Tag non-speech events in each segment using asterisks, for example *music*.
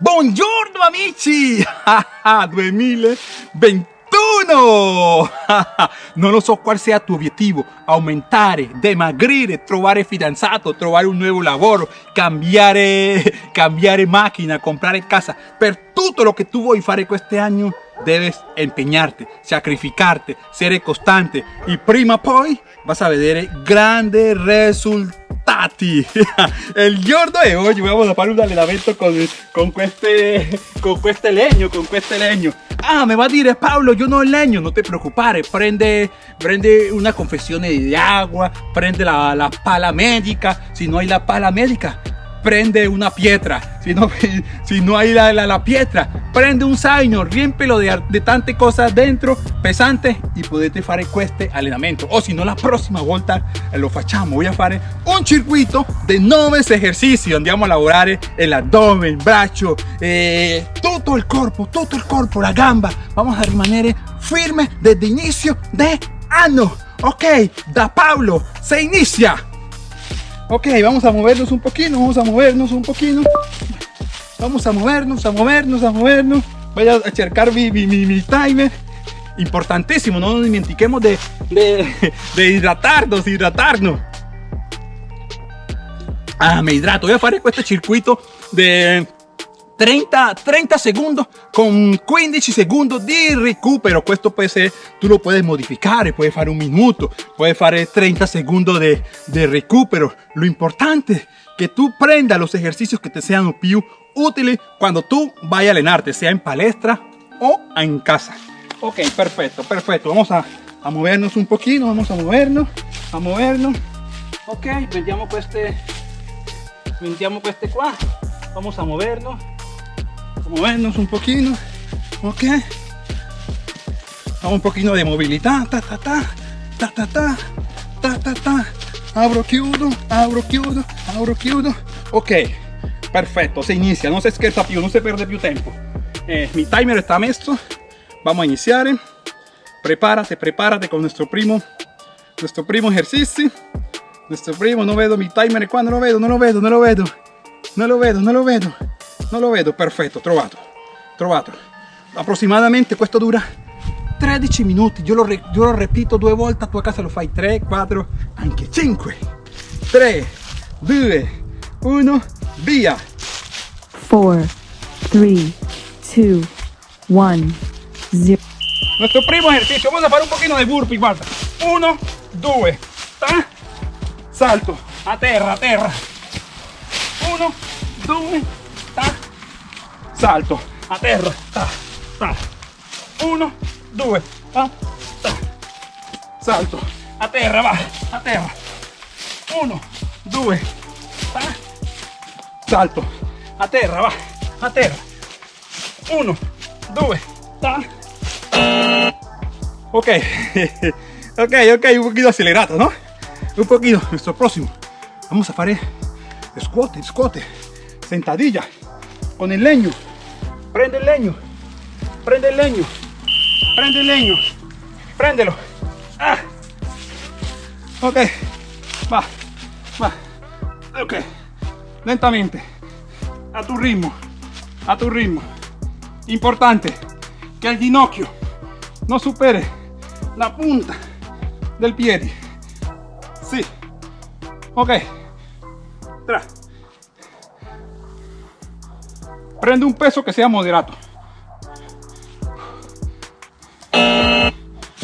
Buongiorno amici! *laughs* 2021! *laughs* non lo so quale sia il tuo obiettivo, aumentare, dimagrire, trovare fidanzato, trovare un nuovo lavoro, cambiare, *laughs* cambiare macchina, comprare casa. Per tutto lo che tu vuoi fare quest'anno debes impegnarte, sacrificarte, essere costante e prima o poi vas a vedere grandi risultati. *laughs* El giorno de hoy vamos a fare un allenamento con, con, este, con este legno, con este legno. Ah, me va a dire Paolo, yo no legno, no te preocupes, prende, prende una confesión de agua, prende la, la pala médica, si no hay la pala médica, prende una piedra. Si no, *laughs* si no hay la, la, piedra, prende un zaino, riempelo de, de tante cosas dentro, pesante, y potete fare este allenamento. O si no, la próxima volta lo facciamo. Voy a fare un circuito de 9 ejercicios. Andiamo a lavorare abdomen, el braccio, eh, todo el cuerpo, todo el cuerpo, la gamba. Vamos a rimanere firme desde inicio de año. Ok, da Pablo, se inicia. Ok, vamos a movernos un poquito, vamos a movernos un poquito. Vamos a movernos, a movernos, a movernos. Voy a cercar mi, mi, mi, timer. Importantísimo, no nos dimentiquemos de, de, *laughs* de hidratarnos, hidratarnos. Ah, me hidrato. Voy a hacer este circuito de 30, 30 secondi con 15 secondi di recupero. Pues Questo può essere tu lo puoi modificare puoi fare un minuto. Puoi fare eh, 30 secondi di, di recupero. Lo importante è che tu prenda los ejercicios che ti siano più utili quando tu vai a allenarte sia in palestra o in casa. Ok perfetto perfetto vamos a, a movernos un pochino vamos a movernos a movernos. Ok prendiamo queste pues prendiamo queste pues qua vamos a movernos movernos un poquito. Ok. Un poquito de movilidad. Ta ta ta. Ta ta ta. Ta ta ta. Abro chiudo abro chiudo abro chiudo ok. Perfecto. Se inicia. No se scherza più no se pierde più tiempo. Eh, mi timer está messo vamos a iniciar prepárate prepárate con nuestro primo. Nuestro primo ejercicio. Nuestro primo no vedo mi timer. Cuando lo vedo no lo vedo no lo vedo no lo vedo no lo vedo non lo vedo perfetto trovato trovato. Approssimatamente questo dura 13 minuti. Io lo, io lo repito due volte tu a casa lo fai 3 4 anche 5 3 2 1 via. 4 3 2 1 0 nuestro primo ejercicio vamos a fare un pochino di burpee guarda. 1 2 salto a terra a terra. 1 2 salto. A terra ta, ta. uno due ta, ta. salto. A terra va a terra uno due ta. salto. A terra va a terra uno due ta. ok. *laughs* Ok ok un poquito acelerado no un poquito. Nuestro próximo. Vamos a fare squat squat sentadilla. Con el leño prende el leño, prende el leño, prende el leño, préndelo. Ah. Ok, va, va, ok, lentamente, a tu ritmo, a tu ritmo. Importante. Que el ginocchio no supere la punta del pie. Sí, ok, tra. Prende un peso que sea moderado.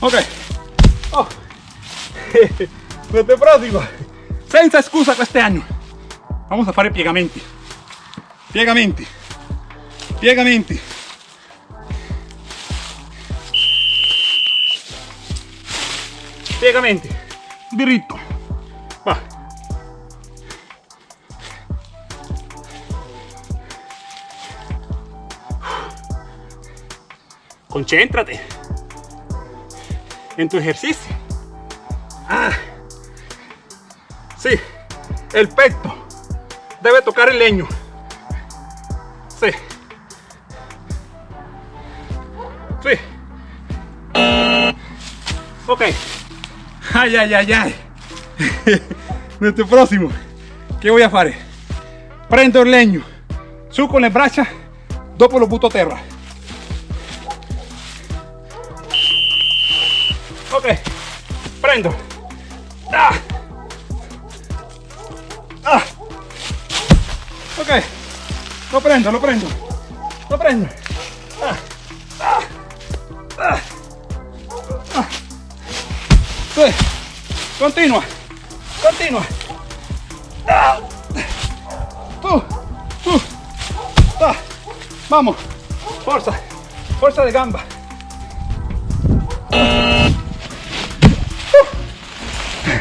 Ok. Oh. *laughs* Nuestro próximo. Senza excusa este año. Vamos a fare piegamenti. Piegamenti. Piegamenti. Piegamenti. Diritto. Va. Concéntrate en tu ejercicio. Ah, sí, el pecho debe tocar el leño. Sí. Sí. Ok. Ay, ay, ay, ay. *laughs* Nuestro próximo. ¿Qué voy a hacer? Prendo el leño. Su con le braccia dopo lo butto a terra. Ah. Ah. Lo prendo, lo prendo, lo prendo. Ah. Ah. Ah. Continua, continua. Tú, tú. Vamos, fuerza, fuerza de gamba.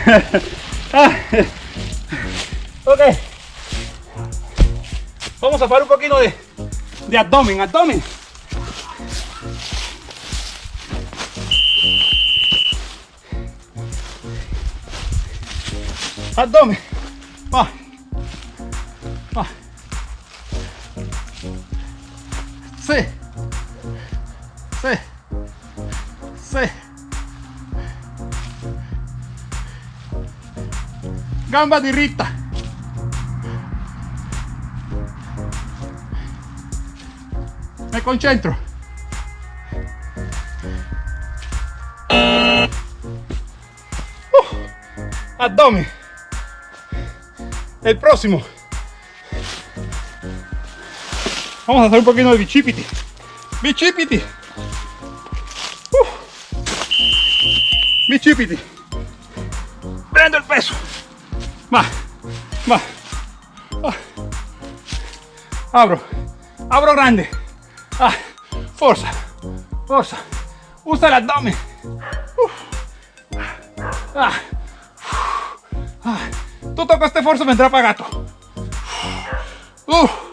*laughs* Ok. Vamos a hacer un poquito de, de abdomen, abdomen. Abdomen. Va. Va. Sí. Sí. Sí. Gamba diritta. Me concentro. Uh, abdomen. El próximo. Vamos a hacer un poquito de bicipiti. Bicipiti. Uh. Bicipiti. Va, va. Ah. Abro. Abro grande. Ah. Forza. Forza. Usa el abdomen. Uh. Ah. Ah. Tutto questo forza vendrà pagato. Uh.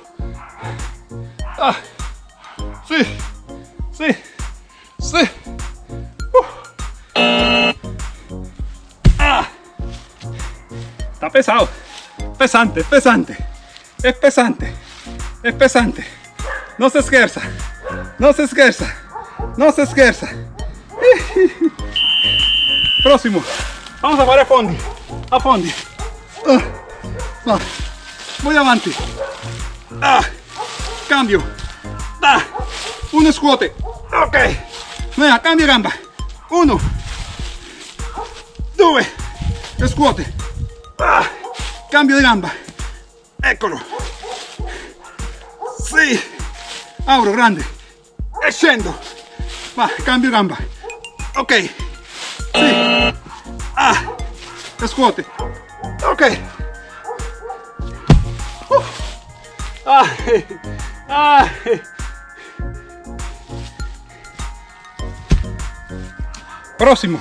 Pesado. Pesante, es pesante. Es pesante. Es pesante. No se esquerza. No se esquerza. No se esquerza. *laughs* Próximo. Vamos a fare a fondi. A fondi. Va. Voy avanti. Cambio. Ah, un scuote. Ok. Venga, cambio gamba. Uno. Due. Scuote. Ah, cambio di gamba. Eccolo. Sì. Auro, grande. E scendo. Va, cambio gamba. Ok. Sì. Ah. Scuote. Ok. Uh. Ah. Ah. Próximo.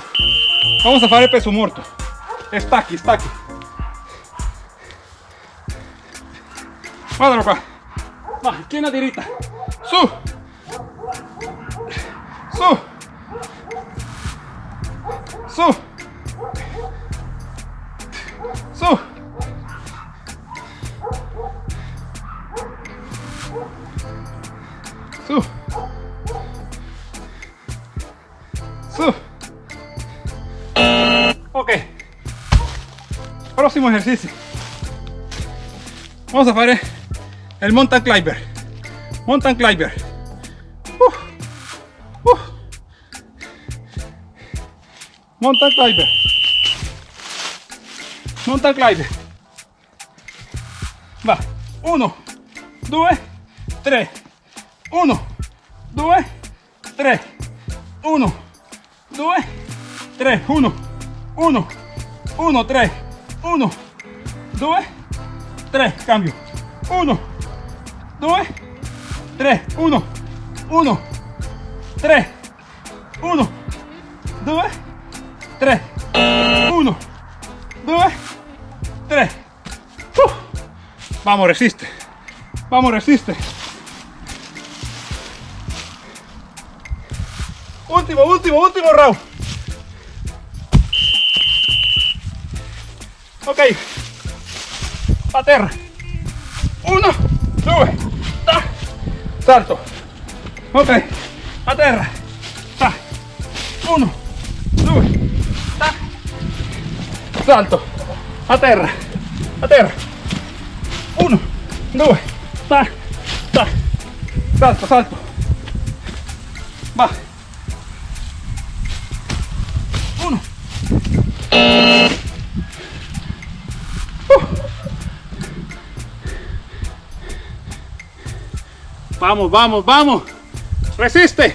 Vamos a fare peso muerto. Stacchi, stacchi. Guardalo qua. Va, schiena diritta. Su. Su. Su. Su. Su. Su. Ok. Próximo ejercicio. Vamos a hacer el mountain climber. Mountain climber. Uh, uh. Mountain climber. Mountain climber. Va. Uno, due, tre. Uno, due, tre. Uno, due, tre. Uno, uno, uno, tre. Uno, due, tre. Cambio. Uno, due, tre. Uno, uno, tre. Uno, due, tre. Uno, due, tre. Uh. Vamos, resiste. Vamos, resiste. Último, último, último round. Ok. A terra. Uno, ta. Salto. Ok. A terra. Ta. Uno, due, ta. Salto. A terra. A terra. Uno, due, ta, ta. Salto, salto. Va. Uno. Vamos, vamos, vamos. Resiste.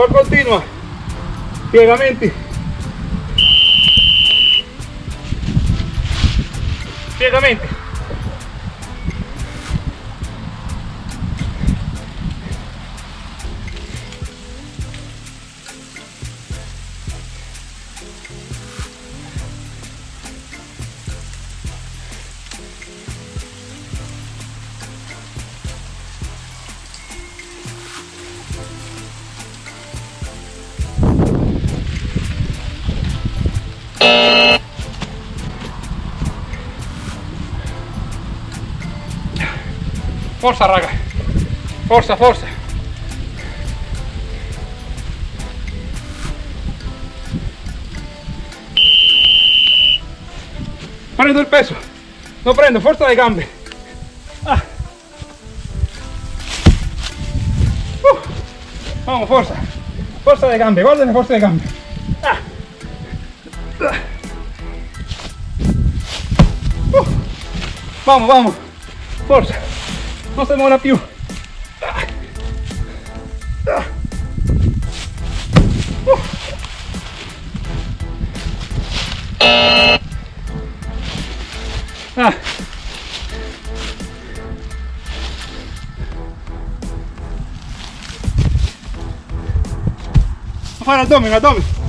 Por continua. Piegamenti. Piegamenti. Forza raga. Forza, forza. Prendo il peso. Lo prendo, forza le gambe. Ah. Uh. Vamos, forza. Forza le gambe, guarda forza le gambe. Ah. Uh. Vamos, vamos. Forza. Non si muova più. Ah. Ah. Uh. Ah. A fare addome, addome.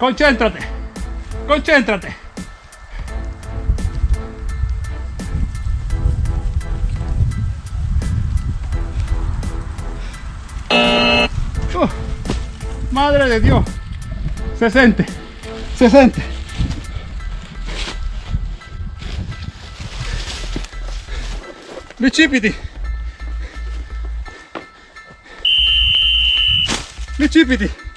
Concéntrate. Concéntrate. Uh, madre de Dios. Se siente. Se siente. Bicipiti. Bicipiti.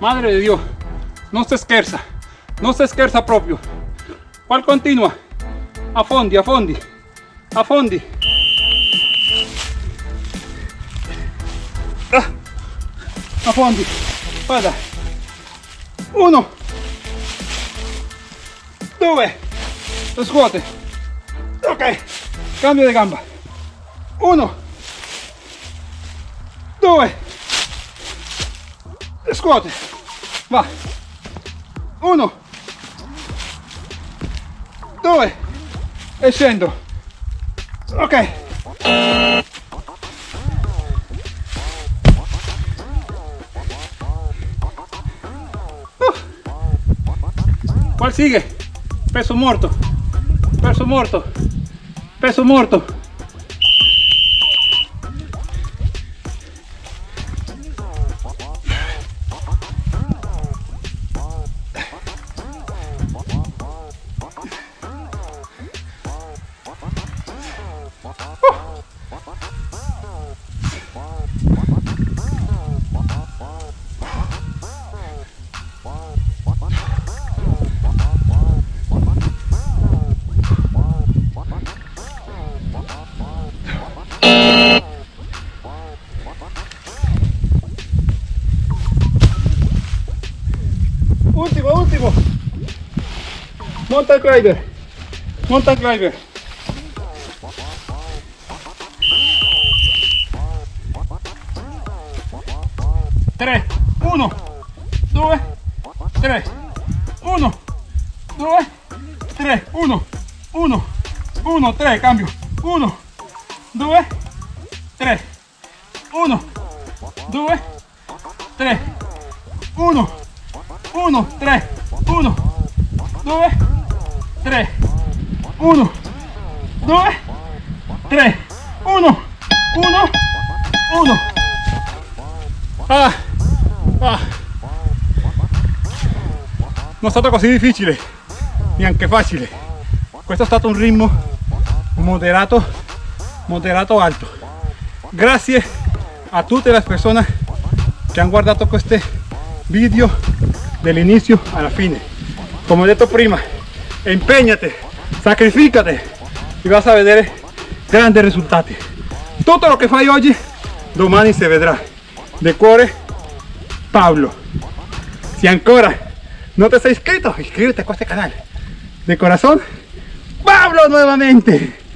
Madre de Dios, no se scherza, no se scherza proprio. Qual continua? A fondi, a fondi, a fondi. Ah, a fondi. Vada. Uno. Due. Scuote. Ok. Cambio di gamba. Uno. Due. Scuote. Va. Uno. Due. E scendo. Ok. ¿Cuál sigue? Peso muerto. Peso muerto. Peso muerto. Mountain climber. Mountain climber. Tres, uno, due, tres, uno, due, tres, uno, uno, uno, tres, cambio, uno, due, tres, uno, due, tres, uno, uno, tres, uno, due, tres, uno, due, tres, uno, uno, uno. Ah, ah. È stato così difficile, neanche facile. Questo è stato un ritmo moderato, moderato alto. Grazie a tutte le persone che hanno guardato questi video dall'inizio alla fine. Come ho detto prima, impegnate, sacrificate e vas a vedere grandi risultati. Tutto lo che fai oggi, domani si vedrà. De cuore, Pablo. Si ancora no te has inscrito, inscríbete a este canal. De corazón, Pablo nuevamente.